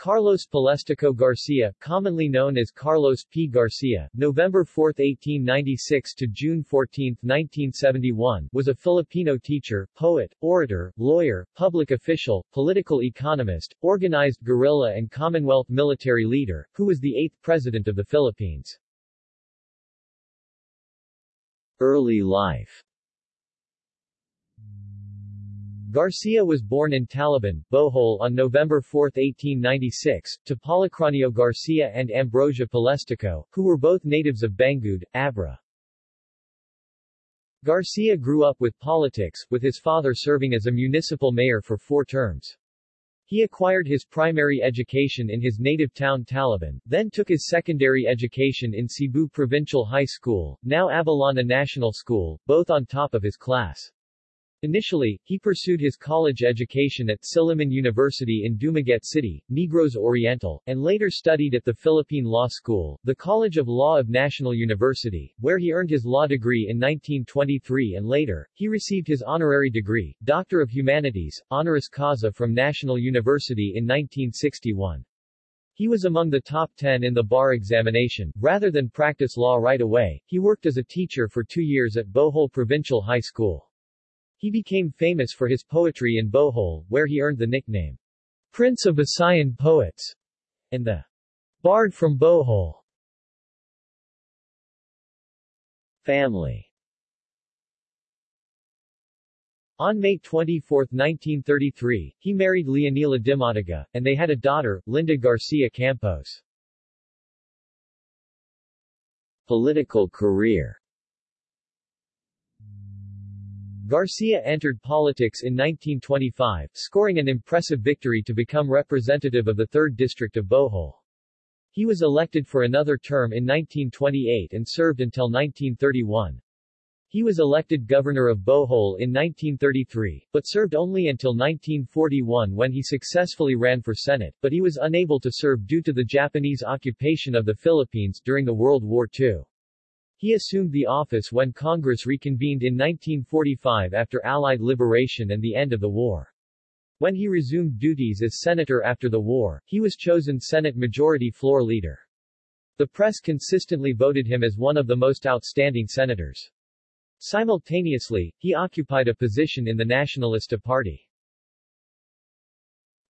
Carlos Palestico Garcia, commonly known as Carlos P. Garcia, November 4, 1896 to June 14, 1971, was a Filipino teacher, poet, orator, lawyer, public official, political economist, organized guerrilla and Commonwealth military leader, who was the eighth president of the Philippines. Early life Garcia was born in Talibon, Bohol on November 4, 1896, to Policronio Garcia and Ambrosia Palestico, who were both natives of Bangued, Abra. Garcia grew up with politics, with his father serving as a municipal mayor for four terms. He acquired his primary education in his native town Talibon, then took his secondary education in Cebu Provincial High School, now Abellana National School, both on top of his class. Initially, he pursued his college education at Silliman University in Dumaguete City, Negros Oriental, and later studied at the Philippine Law School, the College of Law of National University, where he earned his law degree in 1923 and later, he received his honorary degree, Doctor of Humanities, honoris causa from National University in 1961. He was among the top 10 in the bar examination. Rather than practice law right away, he worked as a teacher for two years at Bohol Provincial High School. He became famous for his poetry in Bohol, where he earned the nickname Prince of Visayan Poets and the Bard from Bohol. Family On May 24, 1933, he married Leonila Dimataga, and they had a daughter, Linda Garcia Campos. Political career Garcia entered politics in 1925, scoring an impressive victory to become representative of the 3rd District of Bohol. He was elected for another term in 1928 and served until 1931. He was elected governor of Bohol in 1933, but served only until 1941 when he successfully ran for Senate, but he was unable to serve due to the Japanese occupation of the Philippines during the World War II. He assumed the office when Congress reconvened in 1945 after Allied liberation and the end of the war. When he resumed duties as senator after the war, he was chosen Senate Majority Floor Leader. The press consistently voted him as one of the most outstanding senators. Simultaneously, he occupied a position in the Nacionalista Party.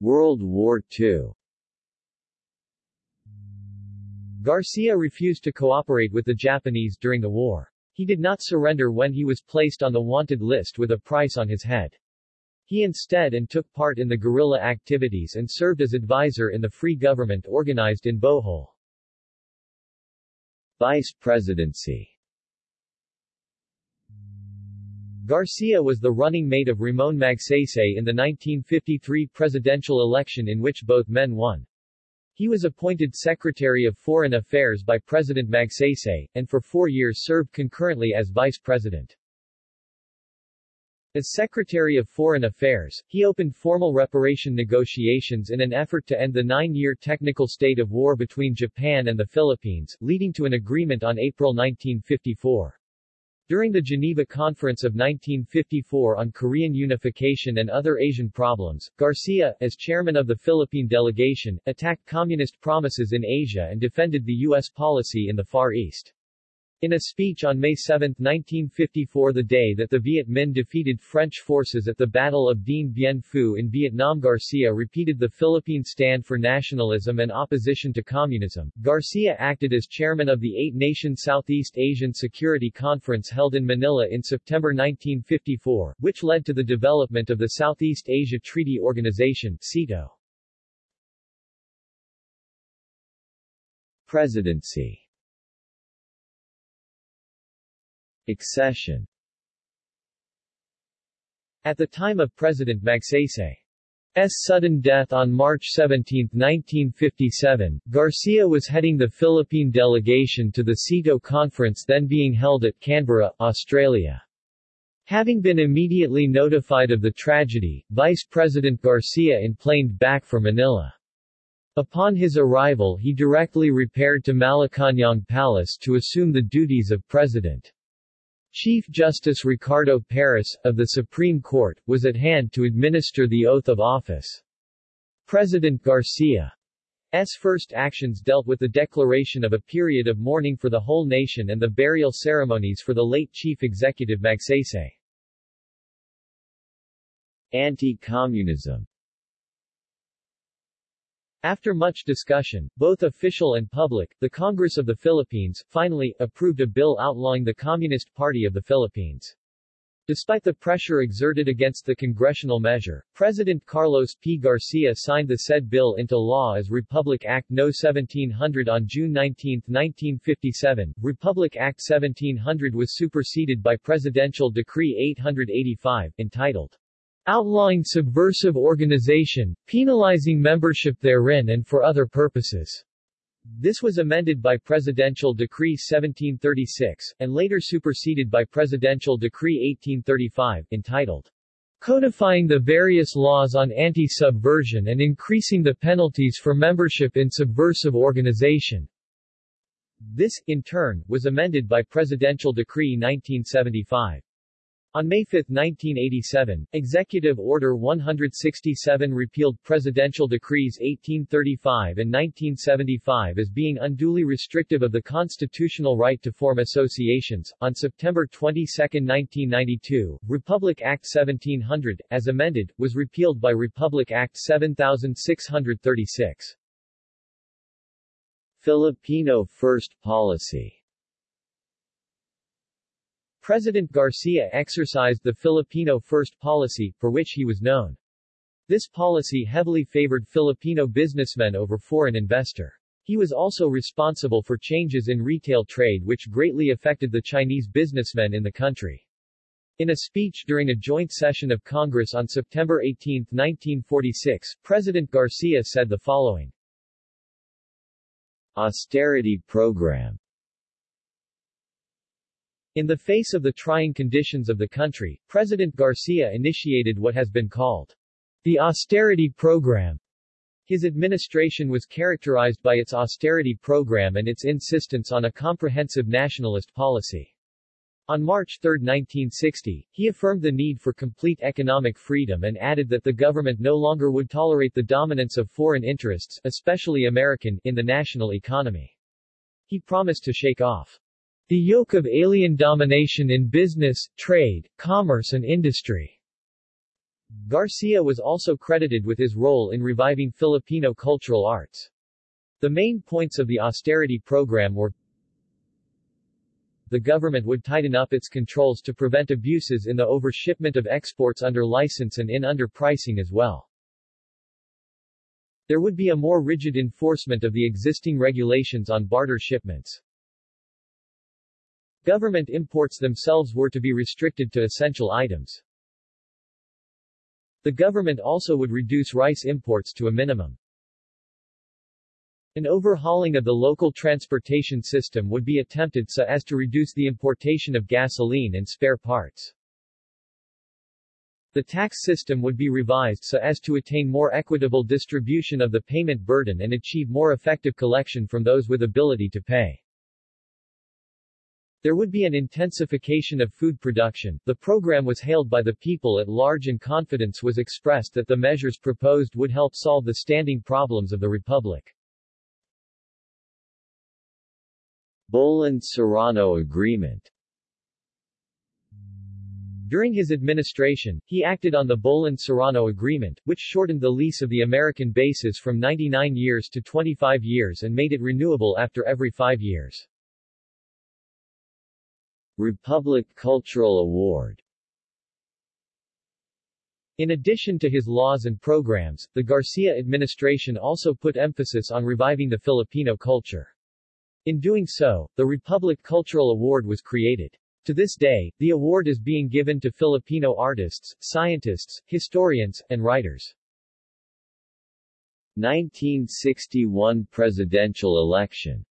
World War II Garcia refused to cooperate with the Japanese during the war. He did not surrender when he was placed on the wanted list with a price on his head. He instead and took part in the guerrilla activities and served as advisor in the free government organized in Bohol. Vice Presidency Garcia was the running mate of Ramon Magsaysay in the 1953 presidential election in which both men won. He was appointed Secretary of Foreign Affairs by President Magsaysay, and for four years served concurrently as Vice President. As Secretary of Foreign Affairs, he opened formal reparation negotiations in an effort to end the nine-year technical state of war between Japan and the Philippines, leading to an agreement on April 1954. During the Geneva Conference of 1954 on Korean unification and other Asian problems, Garcia, as chairman of the Philippine delegation, attacked communist promises in Asia and defended the U.S. policy in the Far East. In a speech on May 7, 1954 the day that the Viet Minh defeated French forces at the Battle of Dien Bien Phu in Vietnam Garcia repeated the Philippine stand for nationalism and opposition to communism. Garcia acted as chairman of the eight-nation Southeast Asian Security Conference held in Manila in September 1954, which led to the development of the Southeast Asia Treaty Organization SEATO. Presidency Accession At the time of President Magsaysay's sudden death on March 17, 1957, Garcia was heading the Philippine delegation to the SEATO conference then being held at Canberra, Australia. Having been immediately notified of the tragedy, Vice President Garcia enplaned back for Manila. Upon his arrival he directly repaired to Malacañang Palace to assume the duties of president. Chief Justice Ricardo Paras, of the Supreme Court, was at hand to administer the oath of office. President Garcia's first actions dealt with the declaration of a period of mourning for the whole nation and the burial ceremonies for the late chief executive Magsaysay. Anti-communism After much discussion, both official and public, the Congress of the Philippines, finally, approved a bill outlawing the Communist Party of the Philippines. Despite the pressure exerted against the congressional measure, President Carlos P. Garcia signed the said bill into law as Republic Act No. 1700 on June 19, 1957. Republic Act 1700 was superseded by Presidential Decree 885, entitled Outlawing Subversive Organization, Penalizing Membership Therein and for Other Purposes. This was amended by Presidential Decree 1736, and later superseded by Presidential Decree 1835, entitled Codifying the various laws on anti-subversion and increasing the penalties for membership in subversive organization. This, in turn, was amended by Presidential Decree 1975. On May 5, 1987, Executive Order 167 repealed Presidential Decrees 1835 and 1975 as being unduly restrictive of the constitutional right to form associations. On September 22, 1992, Republic Act 1700, as amended, was repealed by Republic Act 7636. Filipino First Policy President Garcia exercised the Filipino First policy, for which he was known. This policy heavily favored Filipino businessmen over foreign investor. He was also responsible for changes in retail trade which greatly affected the Chinese businessmen in the country. In a speech during a joint session of Congress on September 18, 1946, President Garcia said the following. Austerity program in the face of the trying conditions of the country, President Garcia initiated what has been called the austerity program. His administration was characterized by its austerity program and its insistence on a comprehensive nationalist policy. On March 3, 1960, he affirmed the need for complete economic freedom and added that the government no longer would tolerate the dominance of foreign interests, especially American, in the national economy. He promised to shake off the yoke of alien domination in business, trade, commerce and industry. Garcia was also credited with his role in reviving Filipino cultural arts. The main points of the austerity program were the government would tighten up its controls to prevent abuses in the overshipment of exports under license and in underpricing as well. There would be a more rigid enforcement of the existing regulations on barter shipments. Government imports themselves were to be restricted to essential items. The government also would reduce rice imports to a minimum. An overhauling of the local transportation system would be attempted so as to reduce the importation of gasoline and spare parts. The tax system would be revised so as to attain more equitable distribution of the payment burden and achieve more effective collection from those with ability to pay. There would be an intensification of food production. The program was hailed by the people at large and confidence was expressed that the measures proposed would help solve the standing problems of the republic. Bohlen-Serrano Agreement During his administration, he acted on the Bohlen-Serrano Agreement, which shortened the lease of the American bases from 99 years to 25 years and made it renewable after every five years. Republic Cultural Award in addition to his laws and programs, the Garcia administration also put emphasis on reviving the Filipino culture. In doing so, the Republic Cultural Award was created. To this day, the award is being given to Filipino artists, scientists, historians, and writers. 1961 presidential election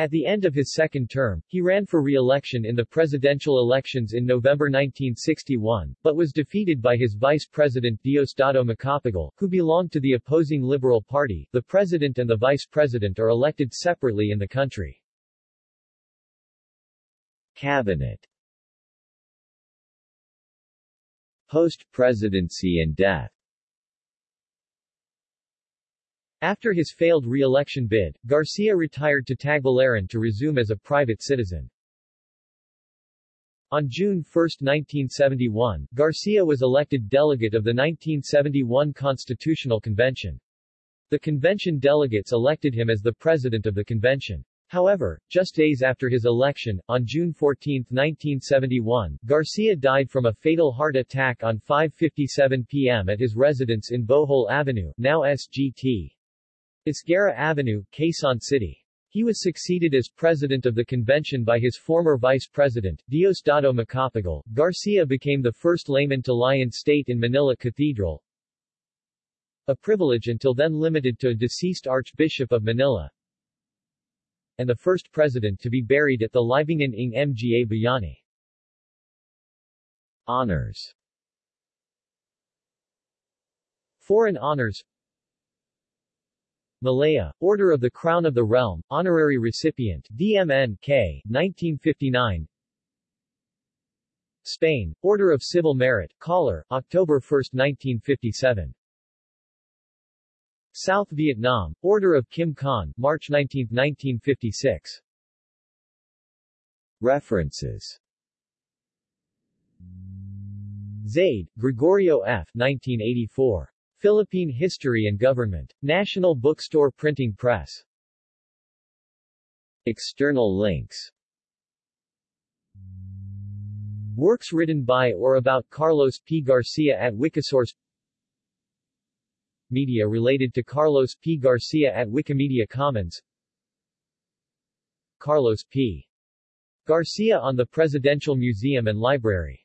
at the end of his second term, he ran for re-election in the presidential elections in November 1961, but was defeated by his vice president Diosdado Macapagal, who belonged to the opposing Liberal Party. The president and the vice president are elected separately in the country. Cabinet Post-presidency and death After his failed re-election bid, Garcia retired to Tagbilaran to resume as a private citizen. On June 1, 1971, Garcia was elected delegate of the 1971 Constitutional Convention. The convention delegates elected him as the president of the convention. However, just days after his election, on June 14, 1971, Garcia died from a fatal heart attack on 5.57 p.m. at his residence in Bohol Avenue, now SGT. Esguerra Avenue, Quezon City. He was succeeded as president of the convention by his former vice president, Diosdado Macapagal. Garcia became the first layman to lie in state in Manila Cathedral, a privilege until then limited to a deceased Archbishop of Manila, and the first president to be buried at the Libingan ng Mga Bayani. Honors Foreign honors Malaya, Order of the Crown of the Realm, Honorary Recipient, DMN-K, 1959 Spain, Order of Civil Merit, Collar, October 1, 1957 South Vietnam, Order of Kim Khanh, March 19, 1956 References Zaide, Gregorio F. 1984. Philippine History and Government. National Bookstore Printing Press. External links Works written by or about Carlos P. Garcia at Wikisource Media related to Carlos P. Garcia at Wikimedia Commons Carlos P. Garcia on the Presidential Museum and Library